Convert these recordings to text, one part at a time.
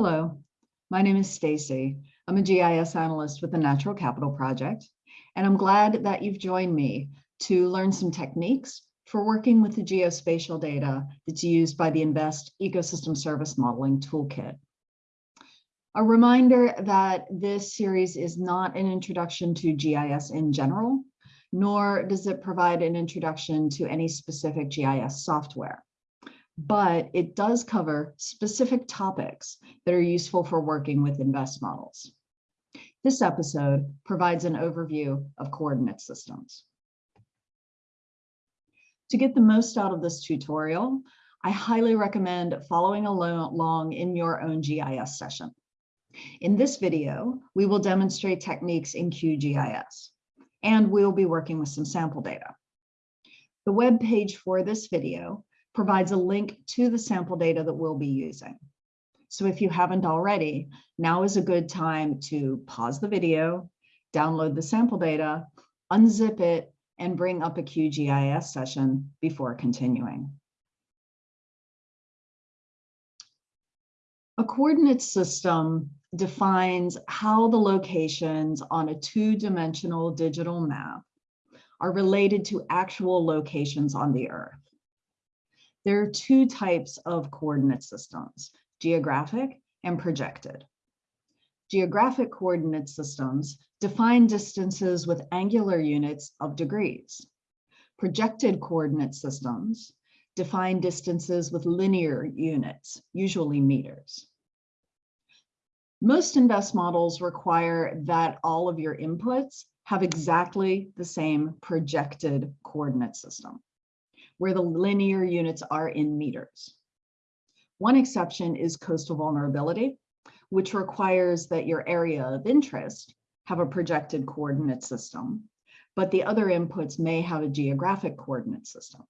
Hello, my name is Stacy. I'm a GIS analyst with the Natural Capital Project, and I'm glad that you've joined me to learn some techniques for working with the geospatial data that's used by the InVEST Ecosystem Service Modeling Toolkit. A reminder that this series is not an introduction to GIS in general, nor does it provide an introduction to any specific GIS software but it does cover specific topics that are useful for working with InVEST models. This episode provides an overview of coordinate systems. To get the most out of this tutorial, I highly recommend following along in your own GIS session. In this video, we will demonstrate techniques in QGIS, and we'll be working with some sample data. The web page for this video provides a link to the sample data that we'll be using. So if you haven't already, now is a good time to pause the video, download the sample data, unzip it, and bring up a QGIS session before continuing. A coordinate system defines how the locations on a two-dimensional digital map are related to actual locations on the Earth. There are two types of coordinate systems, geographic and projected. Geographic coordinate systems define distances with angular units of degrees. Projected coordinate systems define distances with linear units, usually meters. Most InVEST models require that all of your inputs have exactly the same projected coordinate system where the linear units are in meters. One exception is coastal vulnerability, which requires that your area of interest have a projected coordinate system, but the other inputs may have a geographic coordinate system.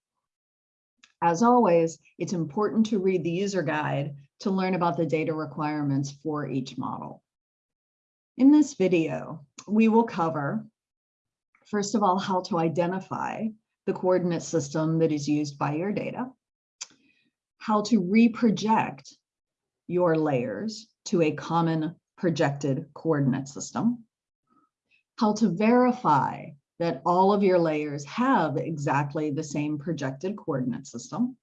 As always, it's important to read the user guide to learn about the data requirements for each model. In this video, we will cover, first of all, how to identify the coordinate system that is used by your data, how to reproject your layers to a common projected coordinate system, how to verify that all of your layers have exactly the same projected coordinate system.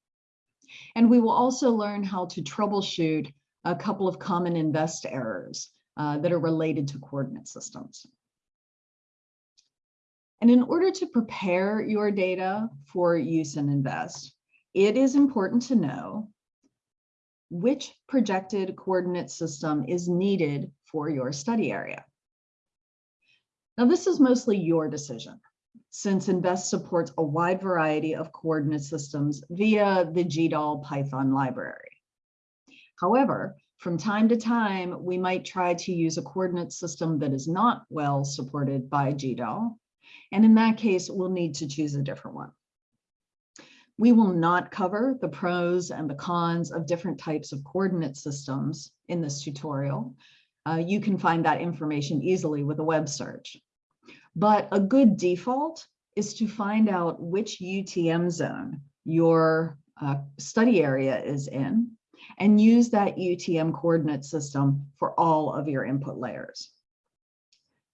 And we will also learn how to troubleshoot a couple of common InVEST errors uh, that are related to coordinate systems. And in order to prepare your data for use in InVEST, it is important to know which projected coordinate system is needed for your study area. Now, this is mostly your decision, since InVEST supports a wide variety of coordinate systems via the GDAL Python library. However, from time to time, we might try to use a coordinate system that is not well supported by GDAL, and in that case, we'll need to choose a different one. We will not cover the pros and the cons of different types of coordinate systems in this tutorial. Uh, you can find that information easily with a web search. But a good default is to find out which UTM zone your uh, study area is in and use that UTM coordinate system for all of your input layers.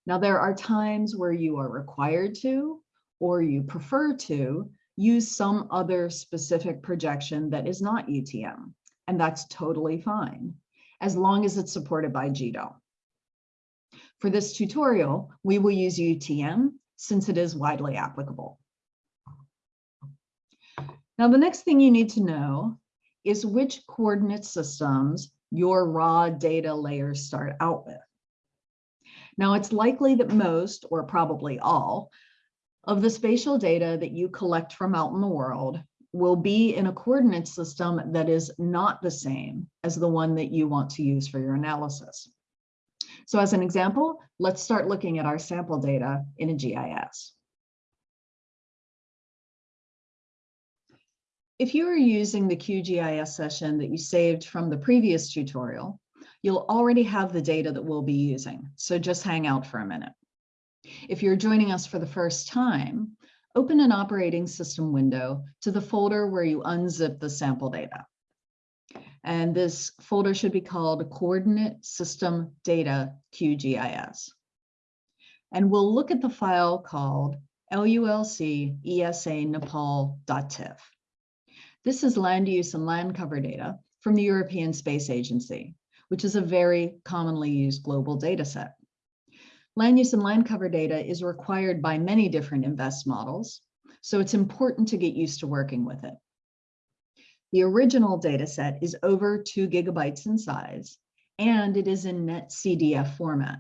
Now, there are times where you are required to, or you prefer to, use some other specific projection that is not UTM, and that's totally fine, as long as it's supported by GDAL. For this tutorial, we will use UTM since it is widely applicable. Now, the next thing you need to know is which coordinate systems your raw data layers start out with. Now, it's likely that most, or probably all, of the spatial data that you collect from out in the world will be in a coordinate system that is not the same as the one that you want to use for your analysis. So as an example, let's start looking at our sample data in a GIS. If you are using the QGIS session that you saved from the previous tutorial, you'll already have the data that we'll be using. So just hang out for a minute. If you're joining us for the first time, open an operating system window to the folder where you unzip the sample data. And this folder should be called Coordinate System Data QGIS. And we'll look at the file called LULC ESA Nepal.tif. This is land use and land cover data from the European Space Agency, which is a very commonly used global data set. Land use and land cover data is required by many different InVEST models, so it's important to get used to working with it. The original data set is over two gigabytes in size, and it is in NetCDF format.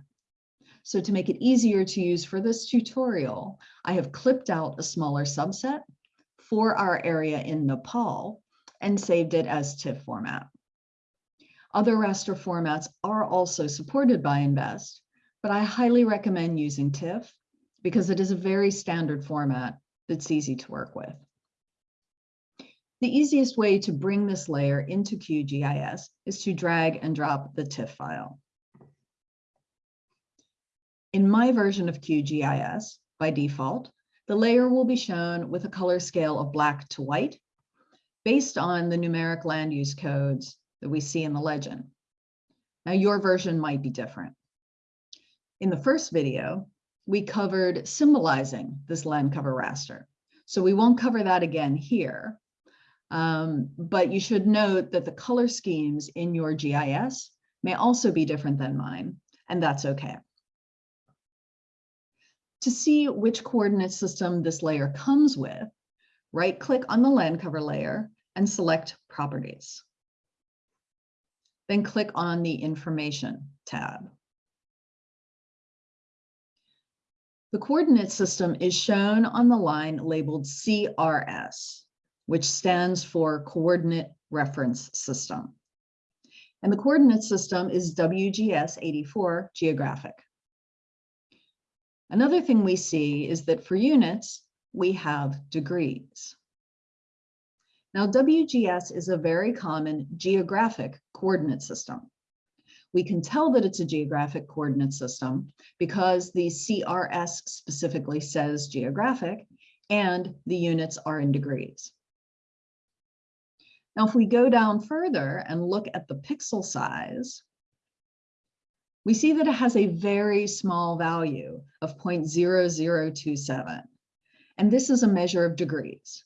So to make it easier to use for this tutorial, I have clipped out a smaller subset for our area in Nepal and saved it as TIFF format. Other raster formats are also supported by InVEST, but I highly recommend using TIFF because it is a very standard format that's easy to work with. The easiest way to bring this layer into QGIS is to drag and drop the TIFF file. In my version of QGIS, by default, the layer will be shown with a color scale of black to white based on the numeric land use codes that we see in the legend. Now your version might be different. In the first video, we covered symbolizing this land cover raster. So we won't cover that again here, um, but you should note that the color schemes in your GIS may also be different than mine, and that's okay. To see which coordinate system this layer comes with, right click on the land cover layer and select properties. Then click on the information tab. The coordinate system is shown on the line labeled CRS, which stands for Coordinate Reference System. And the coordinate system is WGS 84 geographic. Another thing we see is that for units, we have degrees. Now, WGS is a very common geographic coordinate system. We can tell that it's a geographic coordinate system because the CRS specifically says geographic and the units are in degrees. Now, if we go down further and look at the pixel size, we see that it has a very small value of 0.0027. And this is a measure of degrees.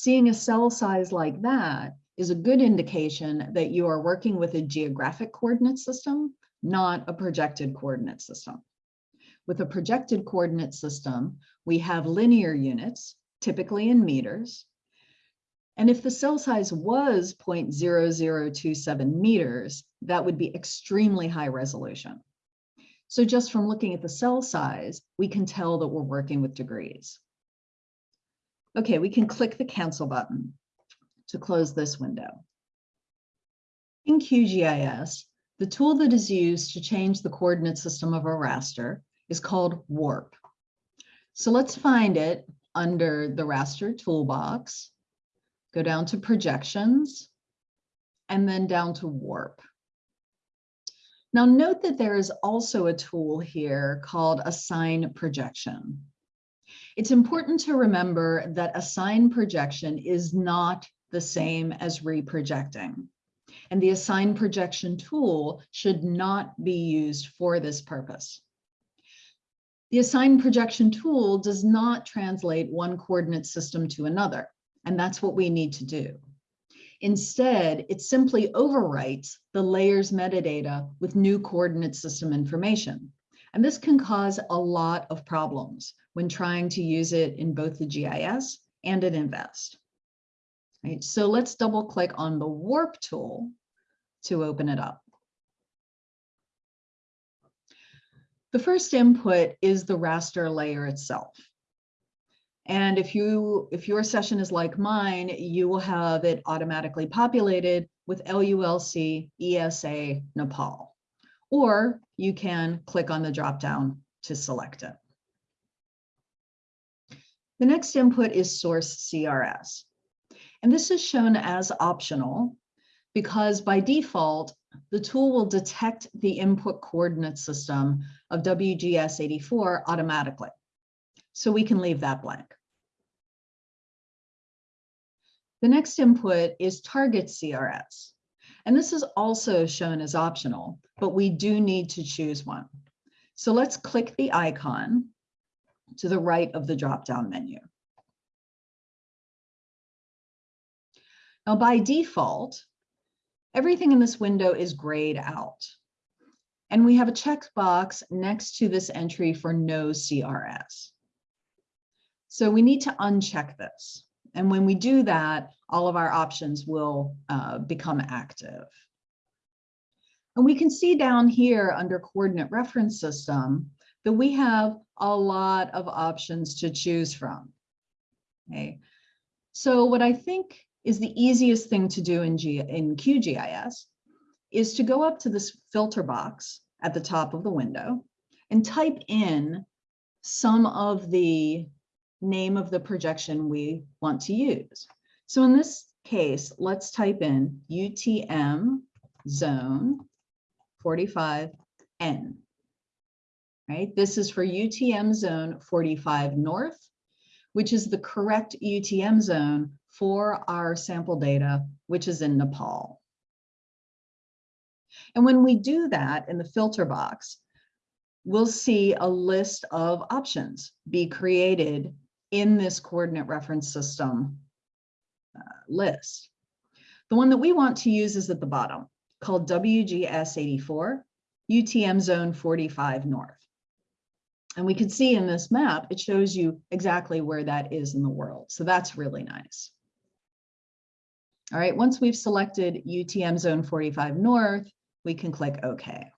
Seeing a cell size like that is a good indication that you are working with a geographic coordinate system, not a projected coordinate system. With a projected coordinate system, we have linear units, typically in meters, and if the cell size was 0.0027 meters, that would be extremely high resolution. So just from looking at the cell size, we can tell that we're working with degrees. Okay, we can click the cancel button to close this window. In QGIS, the tool that is used to change the coordinate system of a raster is called WARP. So let's find it under the raster toolbox go down to projections, and then down to warp. Now note that there is also a tool here called assign projection. It's important to remember that assign projection is not the same as reprojecting. And the assign projection tool should not be used for this purpose. The assign projection tool does not translate one coordinate system to another. And that's what we need to do. Instead, it simply overwrites the layers metadata with new coordinate system information. And this can cause a lot of problems when trying to use it in both the GIS and in InVEST. Right, so let's double click on the warp tool to open it up. The first input is the raster layer itself. And if you if your session is like mine, you will have it automatically populated with LULC ESA Nepal. Or you can click on the dropdown to select it. The next input is source CRS. And this is shown as optional because by default, the tool will detect the input coordinate system of WGS84 automatically. So we can leave that blank. The next input is target CRS. And this is also shown as optional, but we do need to choose one. So let's click the icon to the right of the drop-down menu. Now by default, everything in this window is grayed out. And we have a checkbox next to this entry for no CRS. So we need to uncheck this. And when we do that, all of our options will uh, become active. And we can see down here under coordinate reference system that we have a lot of options to choose from. Okay. So what I think is the easiest thing to do in, G in QGIS is to go up to this filter box at the top of the window and type in some of the name of the projection we want to use. So in this case, let's type in UTM zone 45N. Right, this is for UTM zone 45 north, which is the correct UTM zone for our sample data, which is in Nepal. And when we do that in the filter box, we'll see a list of options be created in this coordinate reference system uh, list. The one that we want to use is at the bottom called WGS84, UTM zone 45 north. And we can see in this map, it shows you exactly where that is in the world. So that's really nice. All right, once we've selected UTM zone 45 north, we can click OK.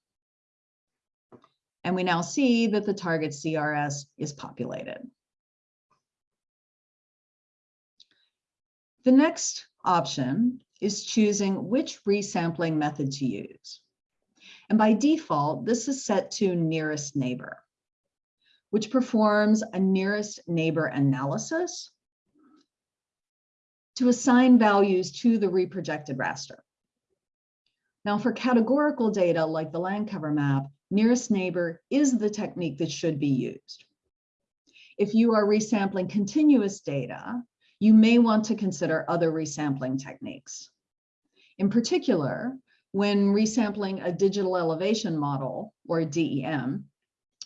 And we now see that the target CRS is populated. The next option is choosing which resampling method to use. And by default, this is set to nearest neighbor, which performs a nearest neighbor analysis to assign values to the reprojected raster. Now for categorical data like the land cover map, nearest neighbor is the technique that should be used. If you are resampling continuous data, you may want to consider other resampling techniques. In particular, when resampling a digital elevation model or DEM,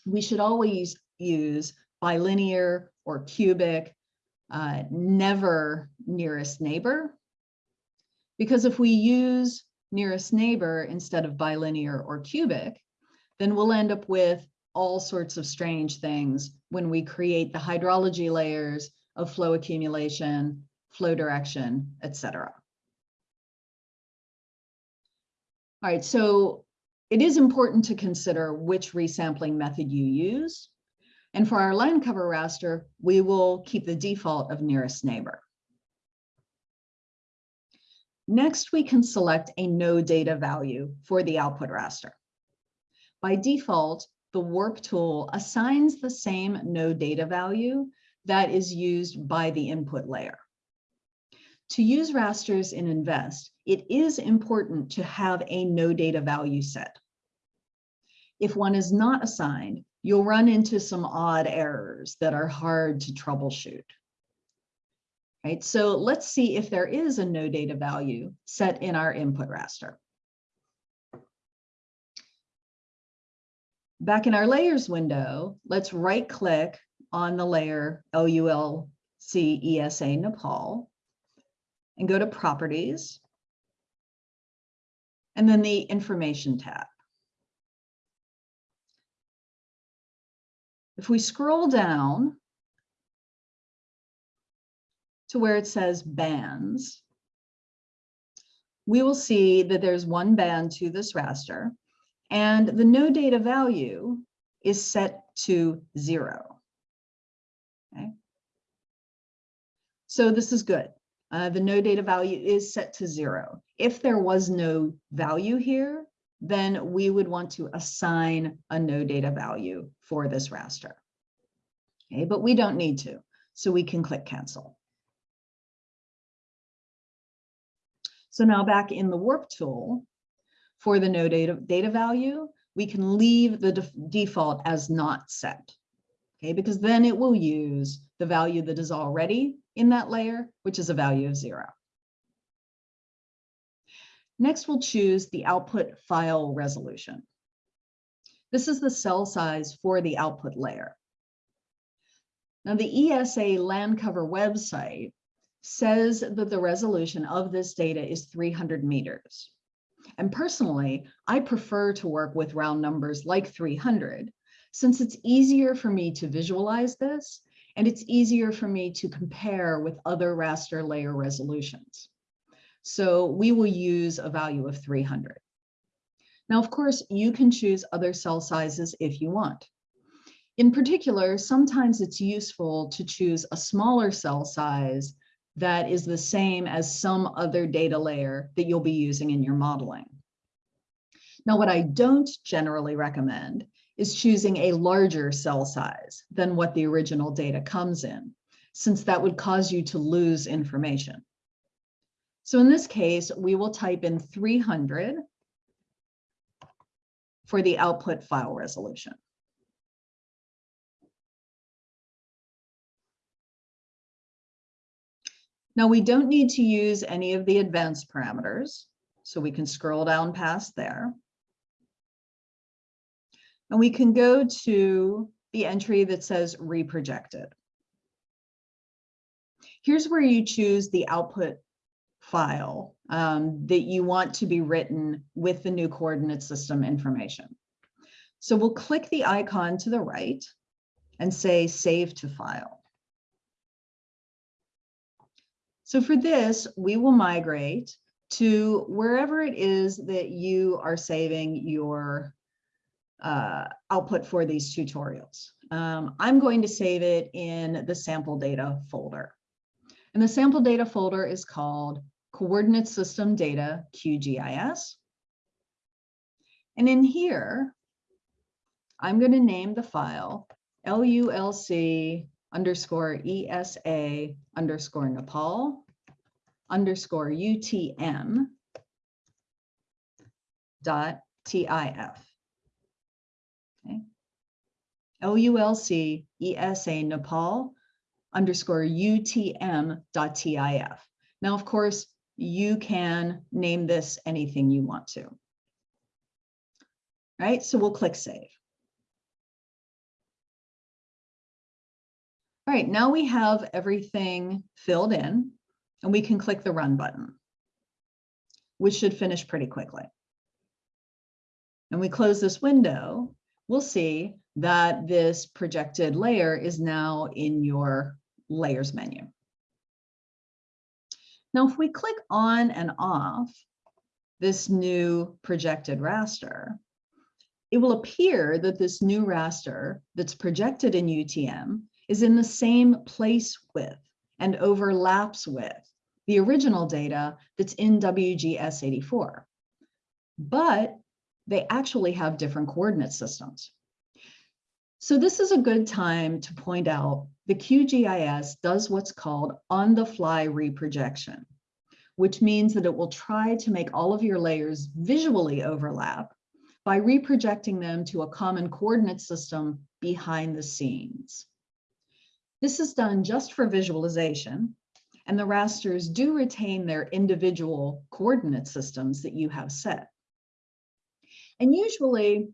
we should always use bilinear or cubic, uh, never nearest neighbor. Because if we use nearest neighbor instead of bilinear or cubic, then we'll end up with all sorts of strange things when we create the hydrology layers of flow accumulation, flow direction, etc. All right, so it is important to consider which resampling method you use. And for our land cover raster, we will keep the default of nearest neighbor. Next, we can select a no data value for the output raster. By default, the warp tool assigns the same no data value that is used by the input layer. To use rasters in InVEST, it is important to have a no data value set. If one is not assigned, you'll run into some odd errors that are hard to troubleshoot right? So let's see if there is a no data value set in our input raster. Back in our layers window, let's right click on the layer LULC ESA Nepal and go to properties and then the information tab. If we scroll down, to where it says bands, we will see that there's one band to this raster and the no data value is set to zero. Okay. So this is good. Uh, the no data value is set to zero. If there was no value here, then we would want to assign a no data value for this raster. Okay, but we don't need to, so we can click cancel. So now back in the warp tool for the no data, data value, we can leave the default as not set. Okay, because then it will use the value that is already in that layer, which is a value of zero. Next, we'll choose the output file resolution. This is the cell size for the output layer. Now, the ESA land cover website says that the resolution of this data is 300 meters. And personally, I prefer to work with round numbers like 300, since it's easier for me to visualize this, and it's easier for me to compare with other raster layer resolutions. So we will use a value of 300. Now, of course, you can choose other cell sizes if you want. In particular, sometimes it's useful to choose a smaller cell size that is the same as some other data layer that you'll be using in your modeling. Now, what I don't generally recommend is choosing a larger cell size than what the original data comes in, since that would cause you to lose information. So in this case, we will type in 300 for the output file resolution. Now we don't need to use any of the advanced parameters, so we can scroll down past there. And we can go to the entry that says reprojected. Here's where you choose the output file um, that you want to be written with the new coordinate system information. So we'll click the icon to the right and say save to file. So for this, we will migrate to wherever it is that you are saving your uh, output for these tutorials. Um, I'm going to save it in the sample data folder. And the sample data folder is called coordinate system data QGIS. And in here, I'm going to name the file LULC underscore ESA underscore Nepal underscore UTM dot TIF. Okay. LULC ESA Nepal underscore UTM dot TIF. Now, of course, you can name this anything you want to. Right, so we'll click save. All right, now we have everything filled in and we can click the run button, which should finish pretty quickly. And we close this window, we'll see that this projected layer is now in your layers menu. Now, if we click on and off this new projected raster, it will appear that this new raster that's projected in UTM is in the same place with and overlaps with the original data that's in WGS84. But they actually have different coordinate systems. So this is a good time to point out the QGIS does what's called on-the-fly reprojection, which means that it will try to make all of your layers visually overlap by reprojecting them to a common coordinate system behind the scenes. This is done just for visualization, and the rasters do retain their individual coordinate systems that you have set. And usually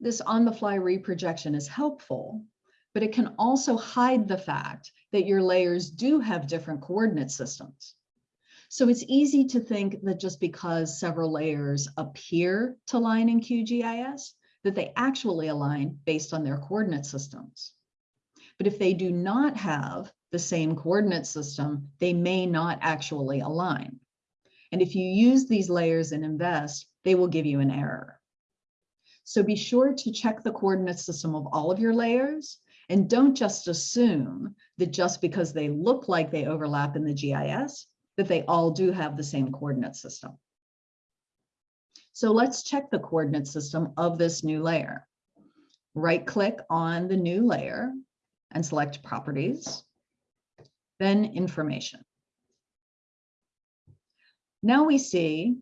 this on-the-fly reprojection is helpful, but it can also hide the fact that your layers do have different coordinate systems. So it's easy to think that just because several layers appear to line in QGIS, that they actually align based on their coordinate systems. But if they do not have the same coordinate system, they may not actually align. And if you use these layers in InVEST, they will give you an error. So be sure to check the coordinate system of all of your layers and don't just assume that just because they look like they overlap in the GIS, that they all do have the same coordinate system. So let's check the coordinate system of this new layer. Right click on the new layer and select properties, then information. Now we see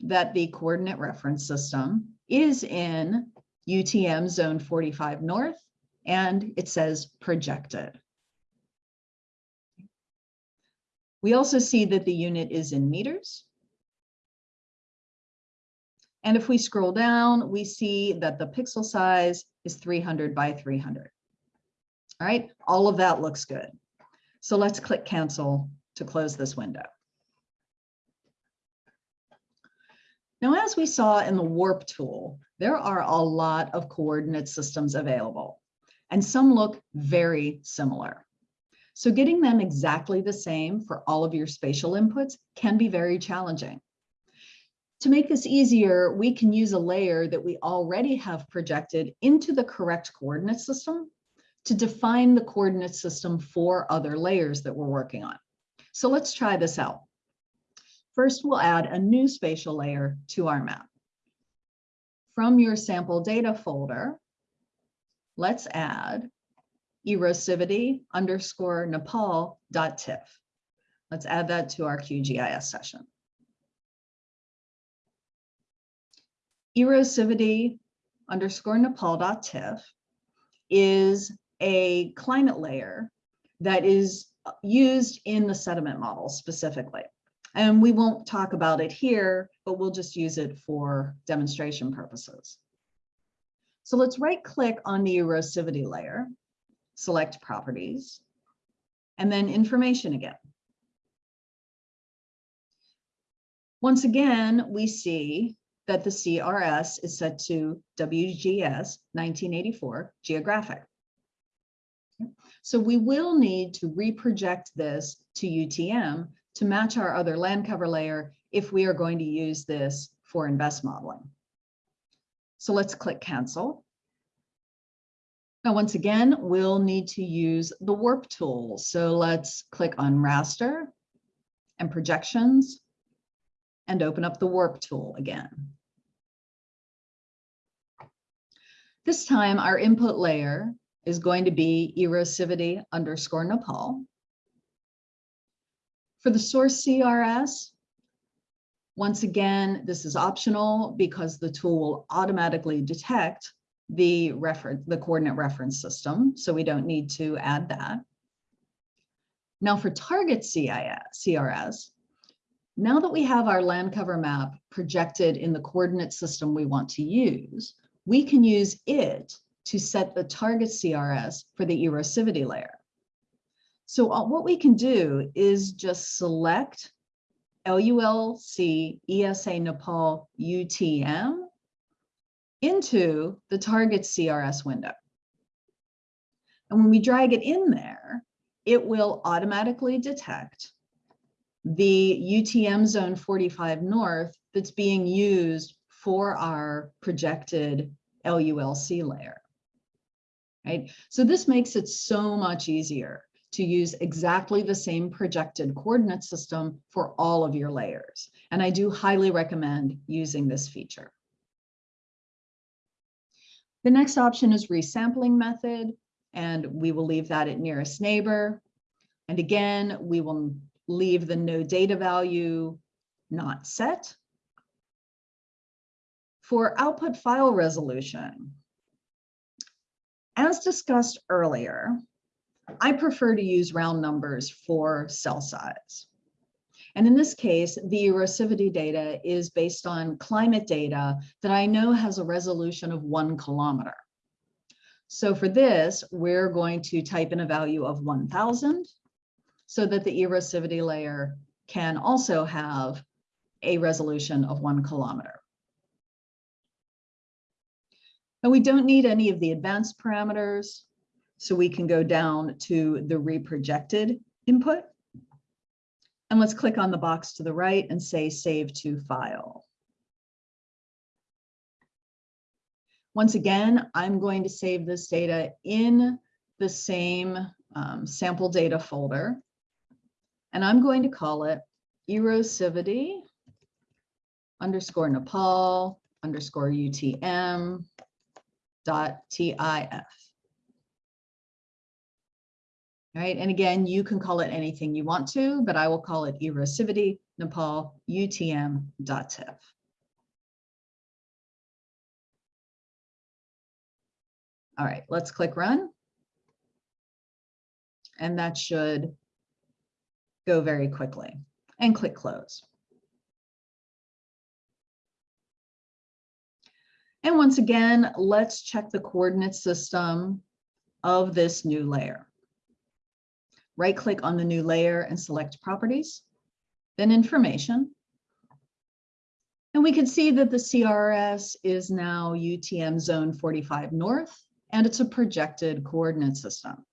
that the coordinate reference system is in UTM zone 45 north and it says projected. We also see that the unit is in meters And if we scroll down, we see that the pixel size is 300 by 300. All right, all of that looks good. So let's click cancel to close this window. Now, as we saw in the warp tool, there are a lot of coordinate systems available, and some look very similar. So getting them exactly the same for all of your spatial inputs can be very challenging. To make this easier, we can use a layer that we already have projected into the correct coordinate system to define the coordinate system for other layers that we're working on. So let's try this out. First, we'll add a new spatial layer to our map. From your sample data folder, let's add erosivity underscore Nepal dot TIFF. Let's add that to our QGIS session. Erosivity underscore Nepal dot TIFF is a climate layer that is used in the sediment model specifically. And we won't talk about it here, but we'll just use it for demonstration purposes. So let's right click on the erosivity layer, select properties, and then information again. Once again, we see that the CRS is set to WGS 1984 geographic. So we will need to reproject this to UTM to match our other land cover layer if we are going to use this for InVEST modeling. So let's click cancel. Now, once again, we'll need to use the warp tool. So let's click on raster and projections and open up the warp tool again. This time our input layer is going to be erosivity underscore Nepal. For the source CRS, once again, this is optional because the tool will automatically detect the reference, the coordinate reference system. So we don't need to add that. Now for target CIS, CRS, now that we have our land cover map projected in the coordinate system we want to use, we can use it to set the target CRS for the erosivity layer. So uh, what we can do is just select LULC ESA Nepal UTM into the target CRS window. And when we drag it in there, it will automatically detect the UTM zone 45 north that's being used for our projected LULC layer right? So this makes it so much easier to use exactly the same projected coordinate system for all of your layers. And I do highly recommend using this feature. The next option is resampling method, and we will leave that at nearest neighbor. And again, we will leave the no data value not set. For output file resolution, as discussed earlier, I prefer to use round numbers for cell size. And in this case, the erosivity data is based on climate data that I know has a resolution of one kilometer. So for this, we're going to type in a value of 1000 so that the erosivity layer can also have a resolution of one kilometer. And we don't need any of the advanced parameters. So we can go down to the reprojected input. And let's click on the box to the right and say save to file. Once again, I'm going to save this data in the same um, sample data folder. And I'm going to call it erosivity underscore Nepal underscore UTM dot .tif. Right, and again, you can call it anything you want to, but I will call it erosivity Nepal UTM.tif. All right, let's click run. And that should go very quickly and click close. And once again, let's check the coordinate system of this new layer. Right click on the new layer and select properties, then information. And we can see that the CRS is now UTM zone 45 north, and it's a projected coordinate system.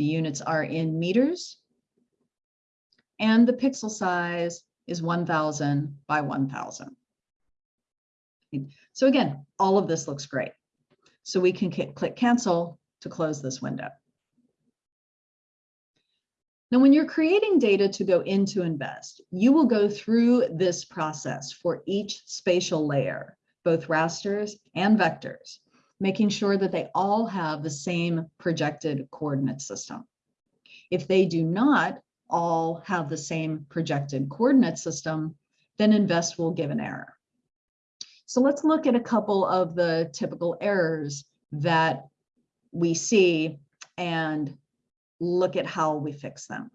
The units are in meters, and the pixel size is 1000 by 1000. So again, all of this looks great. So we can click cancel to close this window. Now, when you're creating data to go into InVEST, you will go through this process for each spatial layer, both rasters and vectors, making sure that they all have the same projected coordinate system. If they do not all have the same projected coordinate system, then InVEST will give an error. So let's look at a couple of the typical errors that we see and look at how we fix them.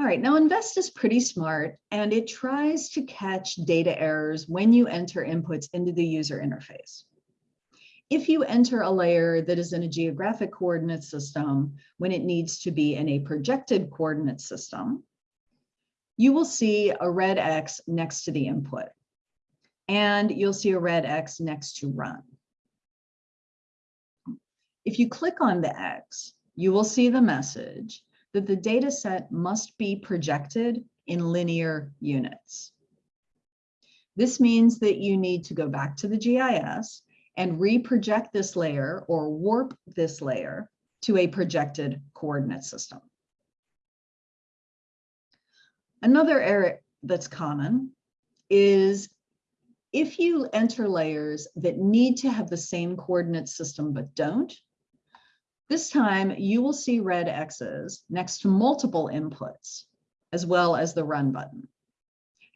All right, now InVEST is pretty smart and it tries to catch data errors when you enter inputs into the user interface. If you enter a layer that is in a geographic coordinate system when it needs to be in a projected coordinate system, you will see a red X next to the input. And you'll see a red X next to run. If you click on the X, you will see the message that the data set must be projected in linear units. This means that you need to go back to the GIS and reproject this layer or warp this layer to a projected coordinate system. Another error that's common is if you enter layers that need to have the same coordinate system but don't, this time you will see red X's next to multiple inputs, as well as the run button.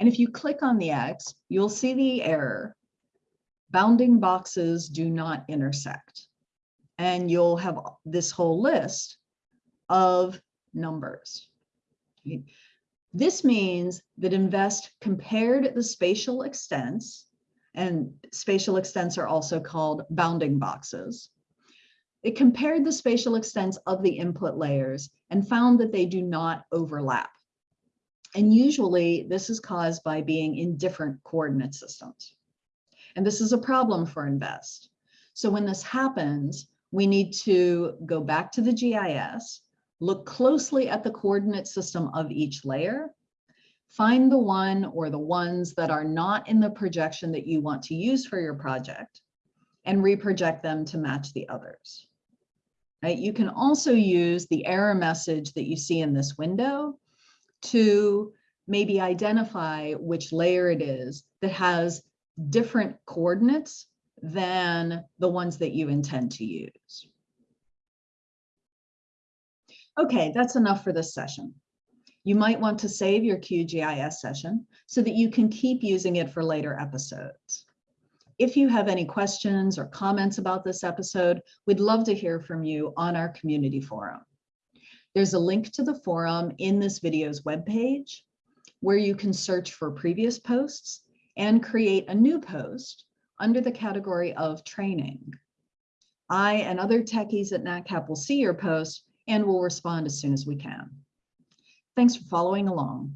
And if you click on the X, you'll see the error, bounding boxes do not intersect. And you'll have this whole list of numbers. This means that InVEST compared the spatial extents, and spatial extents are also called bounding boxes. It compared the spatial extents of the input layers and found that they do not overlap. And usually this is caused by being in different coordinate systems. And this is a problem for InVEST. So when this happens, we need to go back to the GIS, Look closely at the coordinate system of each layer. Find the one or the ones that are not in the projection that you want to use for your project and reproject them to match the others. Right? You can also use the error message that you see in this window to maybe identify which layer it is that has different coordinates than the ones that you intend to use. Okay, that's enough for this session. You might want to save your QGIS session so that you can keep using it for later episodes. If you have any questions or comments about this episode, we'd love to hear from you on our community forum. There's a link to the forum in this video's webpage where you can search for previous posts and create a new post under the category of training. I and other techies at NatCap will see your post and we'll respond as soon as we can. Thanks for following along.